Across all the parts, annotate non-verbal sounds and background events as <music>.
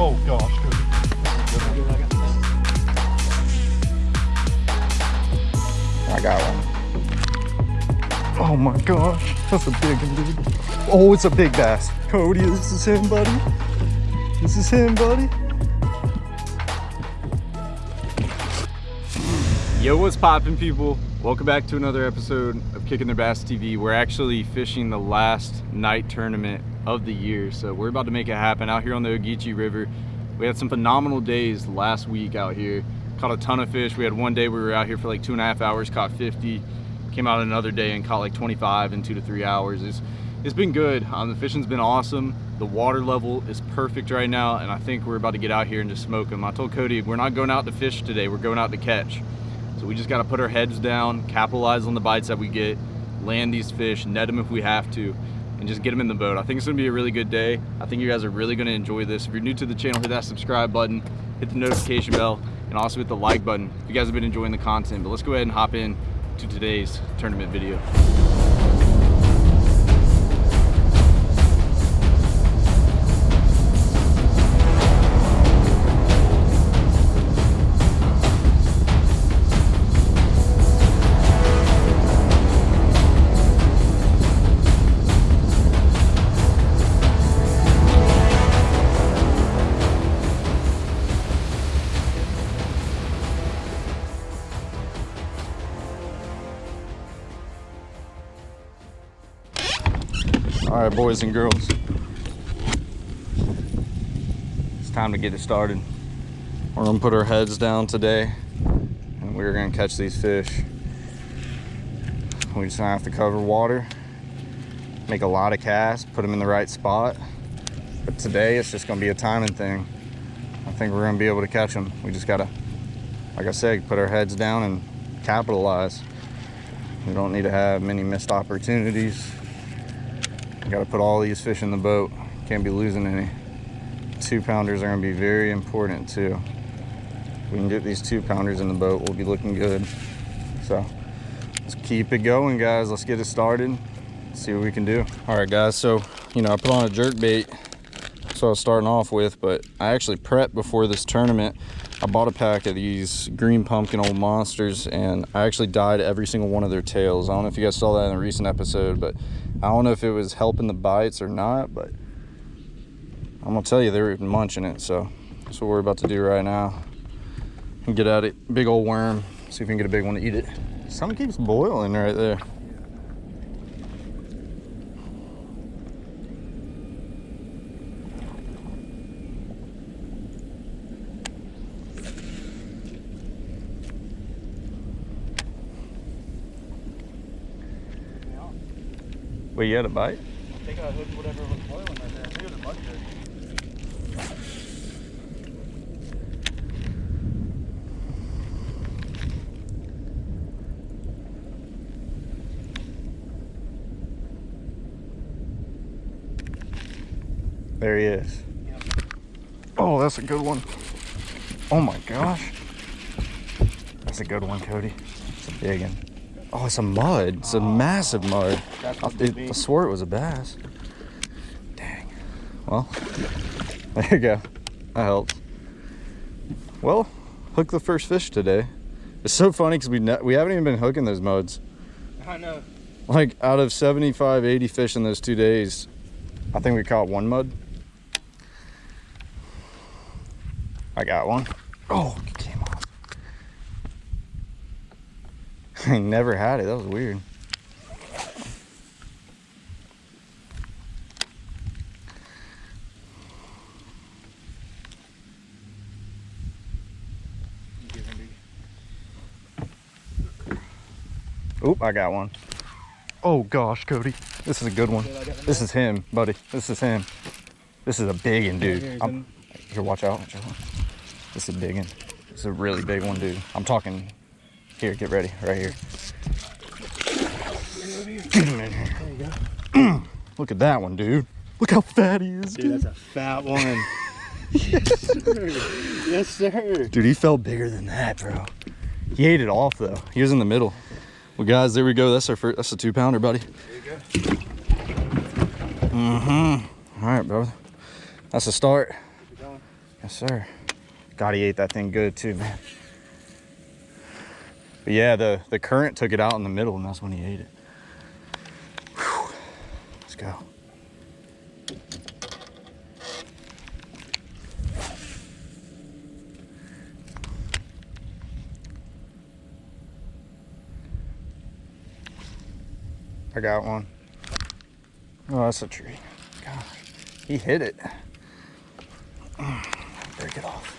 Oh gosh, good. I got one. Oh my gosh, that's a big one, dude. Oh, it's a big bass. Cody, this is him, buddy. This is him, buddy. Yo, what's poppin', people? Welcome back to another episode of Kicking Their Bass TV. We're actually fishing the last night tournament of the year, so we're about to make it happen out here on the Ogeechee River. We had some phenomenal days last week out here. Caught a ton of fish. We had one day we were out here for like two and a half hours, caught 50. Came out another day and caught like 25 in two to three hours. It's, it's been good. Um, the fishing's been awesome. The water level is perfect right now, and I think we're about to get out here and just smoke them. I told Cody, we're not going out to fish today, we're going out to catch. So we just gotta put our heads down, capitalize on the bites that we get, land these fish, net them if we have to, and just get them in the boat. I think it's gonna be a really good day. I think you guys are really gonna enjoy this. If you're new to the channel, hit that subscribe button, hit the notification bell, and also hit the like button if you guys have been enjoying the content. But let's go ahead and hop in to today's tournament video. Boys and girls. It's time to get it started. We're gonna put our heads down today and we're gonna catch these fish. We just have to cover water, make a lot of casts, put them in the right spot. But today it's just gonna be a timing thing. I think we're gonna be able to catch them. We just gotta, like I said, put our heads down and capitalize. We don't need to have many missed opportunities Got to put all these fish in the boat. Can't be losing any. Two pounders are going to be very important too. If we can get these two pounders in the boat, we'll be looking good. So let's keep it going, guys. Let's get it started. See what we can do. All right, guys. So, you know, I put on a jerk bait. So I was starting off with, but I actually prepped before this tournament. I bought a pack of these green pumpkin old monsters and I actually dyed every single one of their tails. I don't know if you guys saw that in a recent episode, but I don't know if it was helping the bites or not, but I'm gonna tell you they were even munching it. So that's what we're about to do right now. And get at it, big old worm, see if we can get a big one to eat it. Something keeps boiling right there. Wait, you had a bite? I think I hooked whatever was boiling right there. I think it was a mud There he is. Yep. Oh, that's a good one. Oh my gosh. That's a good one, Cody. It's a big one. Oh, it's a mud. It's a oh. massive mud. I, it, I swore it was a bass. Dang. Well, <laughs> there you go. That helps. Well, hook the first fish today. It's so funny because we we haven't even been hooking those muds. I know. Like out of 75, 80 fish in those two days, I think we caught one mud. I got one. Oh, I never had it. That was weird. Oop, I got one. Oh gosh, Cody. This is a good one. This is him, buddy. This is him. This is a big one, dude. I'm, here, watch out. Watch out. This is a big one. This is a really big one, dude. I'm talking here, get ready, right here. Get him in here. There you go. Look at that one, dude. Look how fat he is, dude. dude. that's a fat one. <laughs> yes, sir. Yes, sir. Dude, he felt bigger than that, bro. He ate it off, though. He was in the middle. Well, guys, there we go. That's our first, that's a two pounder, buddy. There you go. Mm-hmm. All right, brother. That's a start. Yes, sir. God, he ate that thing good, too, man. But yeah, the, the current took it out in the middle and that's when he ate it. Whew. Let's go. I got one. Oh, that's a tree. Gosh, he hit it. Break it off.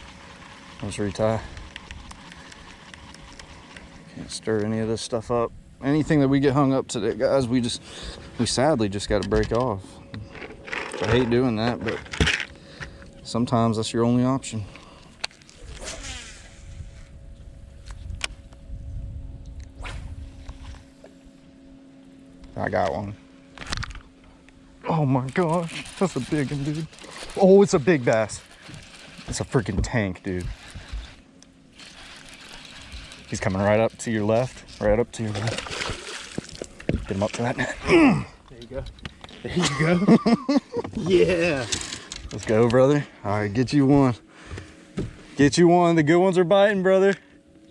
Let's retie. Stir any of this stuff up. Anything that we get hung up today, guys, we just, we sadly just got to break off. I hate doing that, but sometimes that's your only option. I got one. Oh my gosh, that's a big one, dude. Oh, it's a big bass. It's a freaking tank, dude. He's coming right up to your left, right up to your left. Get him up to that net. <clears throat> There you go. There you go. <laughs> yeah. Let's go, brother. All right, get you one. Get you one. The good ones are biting, brother.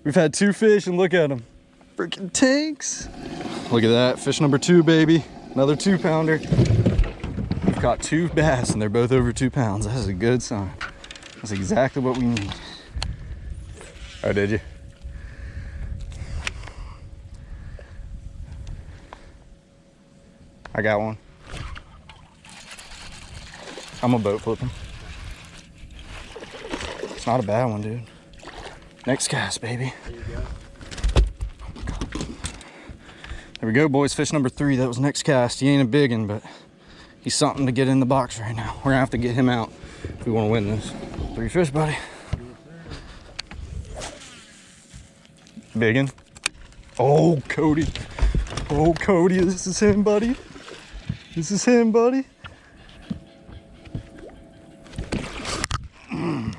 We've had two fish and look at them. Freaking tanks. Look at that. Fish number two, baby. Another two pounder. We've caught two bass and they're both over two pounds. That's a good sign. That's exactly what we need. Oh, did you? I got one. I'm a boat flipping. It's not a bad one, dude. Next cast, baby. There we go, boys. Fish number three. That was next cast. He ain't a big one, but he's something to get in the box right now. We're gonna have to get him out if we want to win this. Three fish, buddy. Big one. Oh, Cody. Oh, Cody. This is him, buddy. This is him, buddy.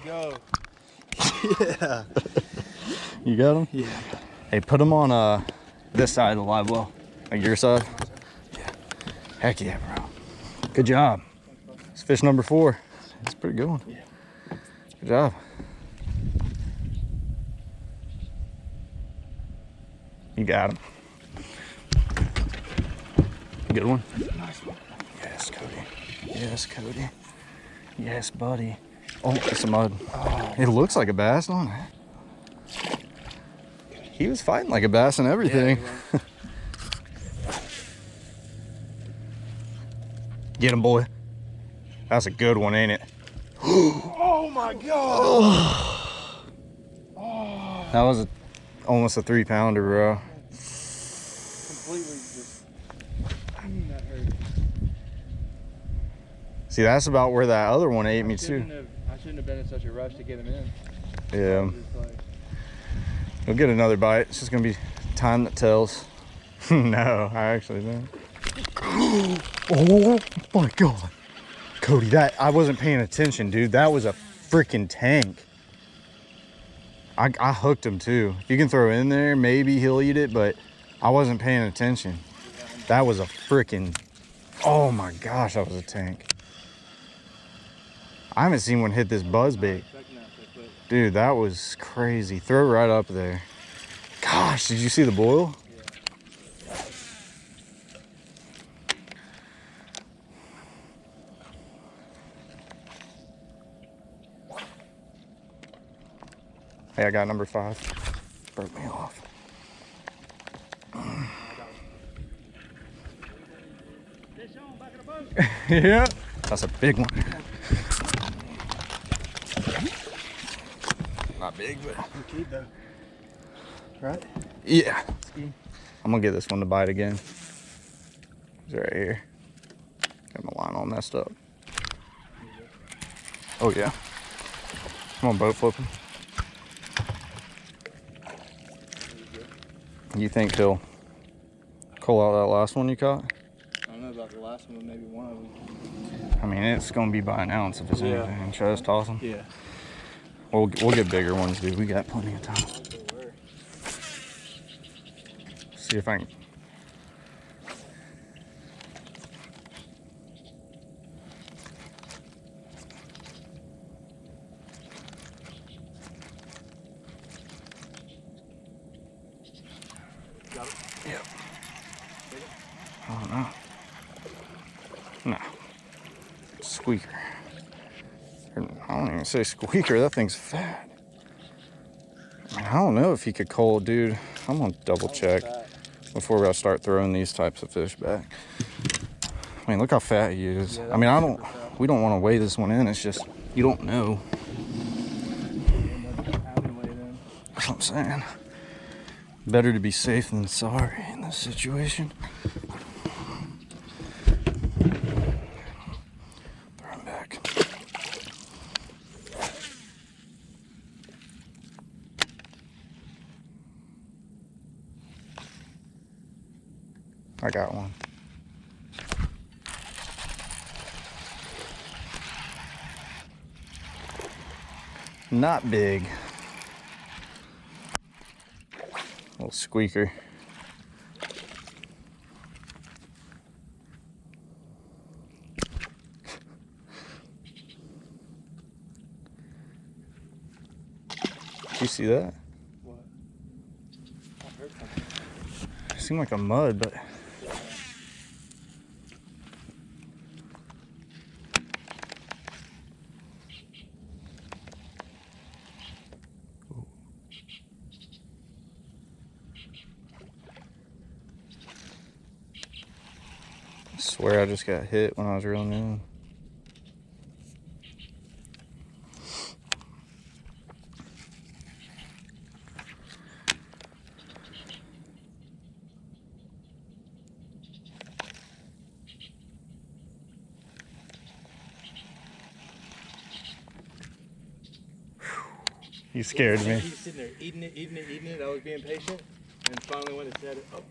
Go. Yeah. <laughs> You got him? Yeah. Hey, put him on uh this side of the live well. Like your side? Yeah. Heck yeah, bro. Good job. It's fish number four. It's pretty good one. Yeah. Good job. You got him. Good one. Nice one. Yes, Cody. Yes, Cody. Yes, buddy. Oh, it's a mud. It looks like a bass, don't it? He was fighting like a bass and everything. Yeah, <laughs> Get him, boy. That's a good one, ain't it? <gasps> oh my god. <sighs> That was a, almost a three pounder, bro. Completely just. Mm, that hurt. See, that's about where that other one ate me too. have- I shouldn't have been in such a rush to get him in. Yeah. Just like, We'll get another bite. It's just gonna be time that tells. <laughs> no, I actually don't. <gasps> oh my god. Cody, that I wasn't paying attention, dude. That was a freaking tank. I, I hooked him too. If you can throw in there, maybe he'll eat it, but I wasn't paying attention. That was a freaking, oh my gosh, that was a tank. I haven't seen one hit this buzz bait. Dude, that was crazy. Throw right up there. Gosh, did you see the boil? Hey, I got number five. Broke me off. <laughs> yeah, that's a big one. Not big, but You keep though. Right? yeah. I'm gonna get this one to bite again. He's right here. Got my line all messed up. Oh yeah. Come on, boat flipping. You think he'll pull out that last one you caught? I don't know about the last one, but maybe one of them. I mean, it's gonna be by an ounce if it's Yeah. anything. Should I just toss them? Yeah. We'll, we'll get bigger ones, dude. We got plenty of time. See if I can. Yep. Oh no. No. Squeaker. Or, I don't even say squeaker, that thing's fat. I don't know if he could call, dude. I'm gonna double check before I start throwing these types of fish back. I mean, look how fat he is. Yeah, I mean, I don't, we don't want to weigh this one in. It's just, you don't know. That's what I'm saying. Better to be safe than sorry in this situation. Throw him back. I got one. Not big. Little squeaker. Did you see that? What? I heard something. It seemed like a mud, but I swear I just got hit when I was reeling in. You scared me. He's sitting there eating it, eating it, eating it. I was being patient, and finally when it said oh,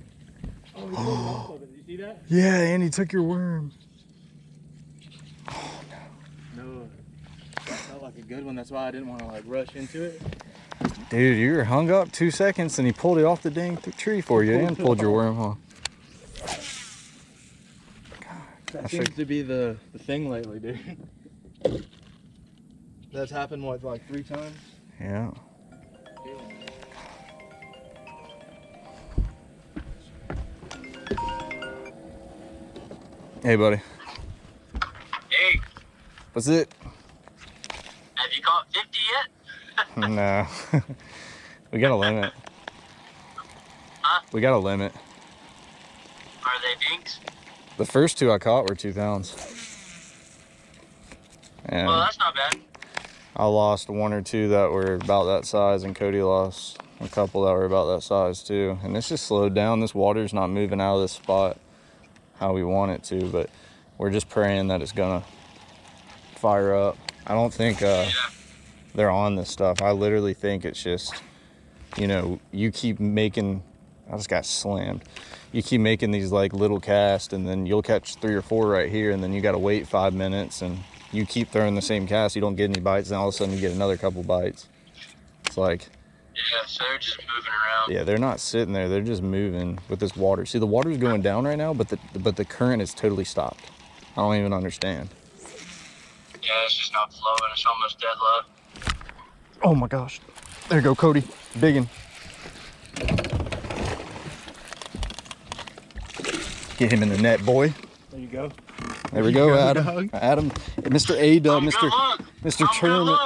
oh, he pulled it off of it. Did you see that? Yeah, and he took your worm. No. That felt like a good one. That's why I didn't want to like rush into it. Dude, you were hung up two seconds and he pulled it off the dang tree for you and pulled your worm off. That I seems should- to be the, the thing lately, dude. <laughs> That's happened what, like three times? Yeah. Hey, buddy. Hey, What's it? have you caught 50 yet? <laughs> no. <laughs> we got a limit. Huh? We got a limit. Are they dinks? The first two I caught were two pounds. And Well, that's not bad. I lost one or two that were about that size, and Cody lost a couple that were about that size too. And it's just slowed down. This water's not moving out of this spot how we want it to, but we're just praying that it's gonna fire up. I don't think uh, they're on this stuff. I literally think it's just, you know, you keep making. I just got slammed. You keep making these like little casts, and then you'll catch three or four right here, and then you got to wait five minutes, and you keep throwing the same cast. You don't get any bites, and all of a sudden you get another couple bites. It's like, Yeah, so they're just moving around. yeah, they're not sitting there; they're just moving with this water. See, the water's going down right now, but the but the current is totally stopped. I don't even understand. Yeah, it's just not flowing. It's almost dead low. Oh my gosh. There you go, Cody. Biggin. Get him in the net, boy. There you go. There we go, go, Adam. dog. Adam, Mr. A Dub, I'm Mr. good. Mr. I'm Tournament.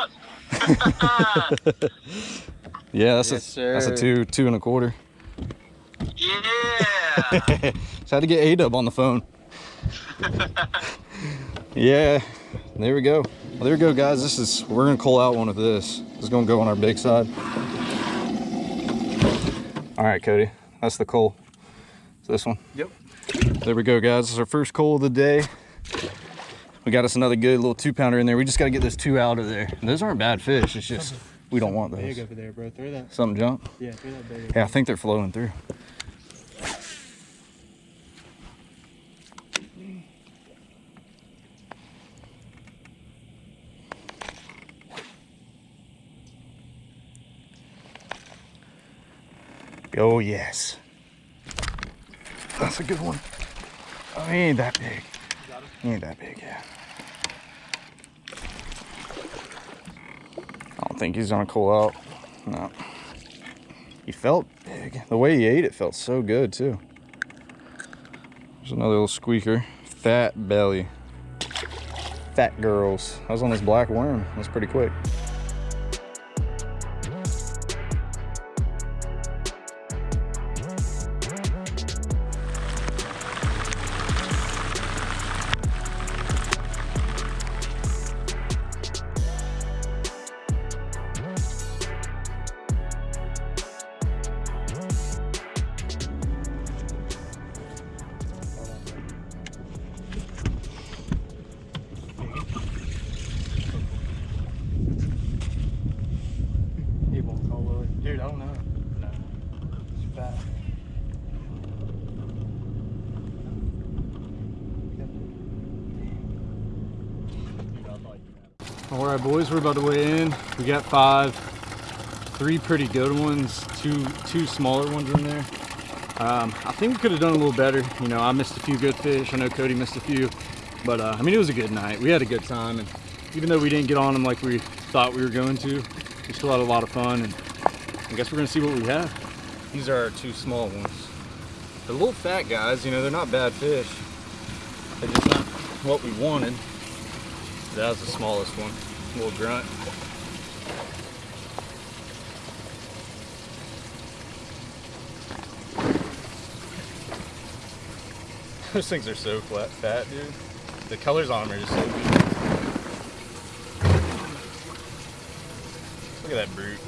<laughs> <laughs> <laughs> Yeah, that's Yes, a that's a two, two and a quarter. yeah. <laughs> Just had to get A Dub on the phone. <laughs> yeah, there we go. Well, there we go, guys. This is we're gonna call out one of this. This is gonna go on our big side. All right, Cody. That's the cull. It's this one. Yep. There we go, guys. This is our first cull of the day. We got us another good little two pounder in there. We just got to get this two out of there. Those aren't bad fish. It's just we don't want Big those. over there, bro. Throw that. Something jump. Yeah, throw that big. Yeah, I think they're flowing through. Oh, yes. That's a good one. Oh, he ain't that big. He ain't that big, yeah. I don't think he's gonna cull out. No. He felt big. The way he ate it felt so good too. There's another little squeaker. Fat belly. Fat girls. I was on this black worm. That's pretty quick. All right, boys, we're about to weigh in. We got five, three pretty good ones, two two smaller ones in there. Um, I think we could have done a little better. You know, I missed a few good fish. I know Cody missed a few, but uh, I mean, it was a good night. We had a good time, and even though we didn't get on them like we thought we were going to, we still had a lot of fun. And I guess we're gonna see what we have. These are our two small ones. They're little fat guys. You know, they're not bad fish. They're just not what we wanted. That was the smallest one. Little grunt. <laughs> Those things are so flat, fat, dude. The colors on them are just so. Look at that brute.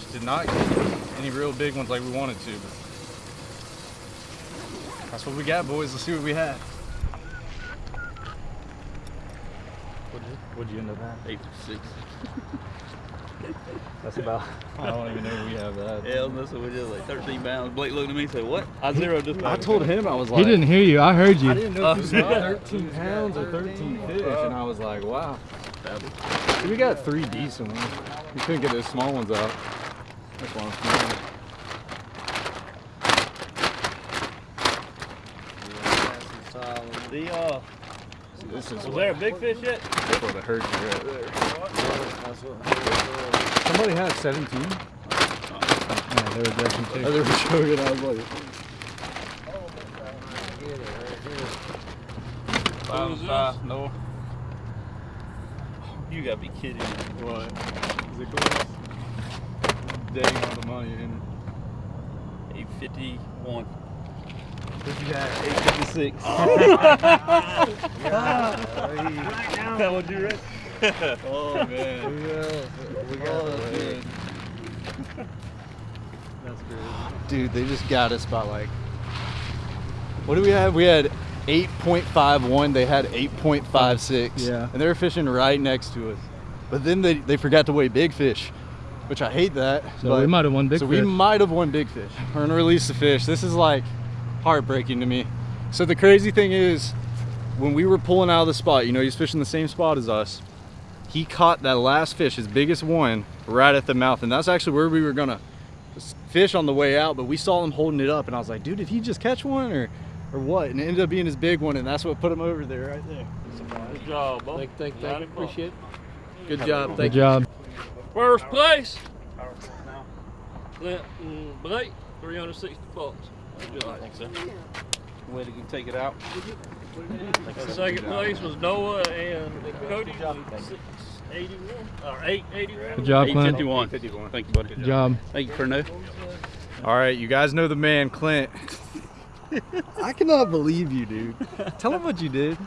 Just did not get any real big ones like we wanted to, but that's what we got, boys. Let's see what we have. What'd you, what'd you end up at? Eight six. <laughs> That's about. I don't even know we have that. Yeah, I was messing with you like 13 pounds. Blake looked at me and said, "What?" I zeroed this. I told him I was like. He didn't hear you. I heard you. I didn't know if it was <laughs> yeah. 13 pounds or 13 fish, and I was like, wow. We got three decent ones. We couldn't get those small ones out. That's why I'm smiling. The uh, This is was there a big fish yet? That's what hurt you right there. Somebody had 17. Yeah, they were definitely Oh, they were showing it. I was like, Five, five, no. You gotta be kidding me. what? Is it close? Dang on the money, and 851. What you had? 856. <laughs> that one you ready? <laughs> Oh man. we got oh, it. That's good. Dude, they just got us by like. What do we have? We had 8.51. They had 8.56. Yeah. And they were fishing right next to us. But then they, they forgot to weigh big fish, which I hate that. So but- we might have won big so fish. we might have won big fish. We're gonna release the fish. This is like heartbreaking to me. So the crazy thing is, when we were pulling out of the spot, you know, he's fishing the same spot as us. He caught that last fish, his biggest one, right at the mouth, and that's actually where we were gonna fish on the way out. But we saw him holding it up, and I was like, dude, did he just catch one or, or what? And it ended up being his big one, and that's what put him over there, right there. Good job, bud. Thank, thank, thank. Appreciate it. Good job. Good Thank job. First place. Clint and Blake, 360 bucks. Good job. Thanks, sir. Way to take it out. Second place was Noah and Cody. 681 or 881. Good job, Clint. 851. Thank you, buddy. Good job. Thank you for no. All right, you guys know the man, Clint. <laughs> I cannot believe you, dude. Tell him what you did.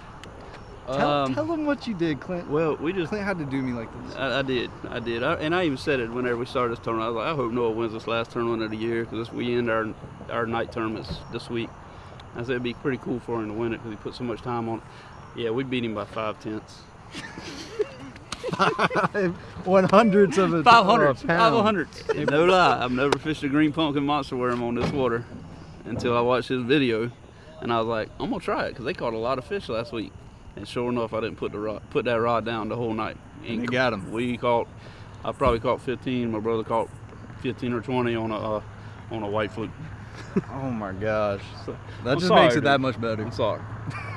Tell, Um, tell him what you did, Clint. Well, we just Clint had to do me like this. I, I did, I did, I, and I even said it whenever we started this tournament. I was like, I hope Noah wins this last tournament of the year because we end our our night tournaments this week. I said it'd be pretty cool for him to win it because he put so much time on it. Yeah, we beat him by five tenths. <laughs> One hundredths of a Five hundredths, five hundredths. No lie, I've never fished a green pumpkin monster worm on this water until I watched his video, and I was like, I'm gonna try it because they caught a lot of fish last week. And sure enough, I didn't put the rod, put that rod down the whole night. And you got 'em. We caught, I probably caught 15. My brother caught 15 or 20 on a uh, on a white fluke. <laughs> Oh my gosh. That I'm just sorry, makes it dude. that much better. I'm <laughs> sorry.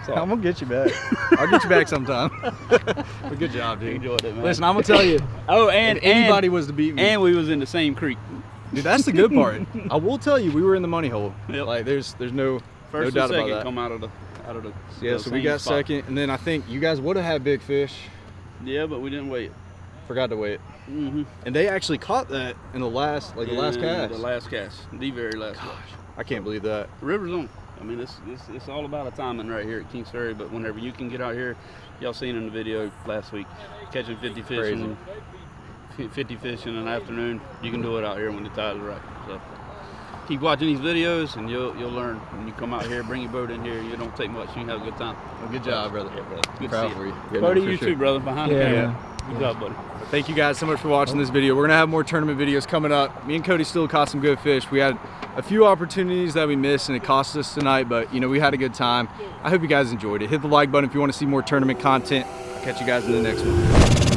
I'm gonna get you back. <laughs> I'll get you back sometime. but good job, dude. Enjoyed it, man. Listen, I'm gonna tell you, oh, and anybody was to beat me, and we was in the same creek. dude, that's the good part. I will tell you, we were in the money hole. Yep. Like, there's, there's no, First no doubt about that. come out of the out of the Yeah, so we got spot. second, and then I think you guys would have had big fish. Yeah, but we didn't wait. Forgot to wait, Mm-hmm. and they actually caught that in the last, like the last cast. The last cast. The very last cast. I can't believe that. The river's on. I mean, it's, it's it's all about a timing right here at Kings Ferry. But whenever you can get out here, y'all seen in the video last week, catching 50 fish, Crazy. in, 50 fish in an afternoon, you can do it out here when the tide's right. So keep watching these videos, and you'll you'll learn. When you come out here, bring your boat in here. You don't take much. and You have a good time. Well, good job, brother. Yeah, brother. Good Proud to see for you. you. Yeah, Proud no, of for you sure. too, brother. Behind Yeah, the camera. man. Good job, buddy. Thank you guys so much for watching oh. this video. We're gonna have more tournament videos coming up. Me and Cody still caught some good fish. We had a few opportunities that we missed and it cost us tonight, but you know, we had a good time. I hope you guys enjoyed it. Hit the like button if you want to see more tournament content. I'll catch you guys in the next one.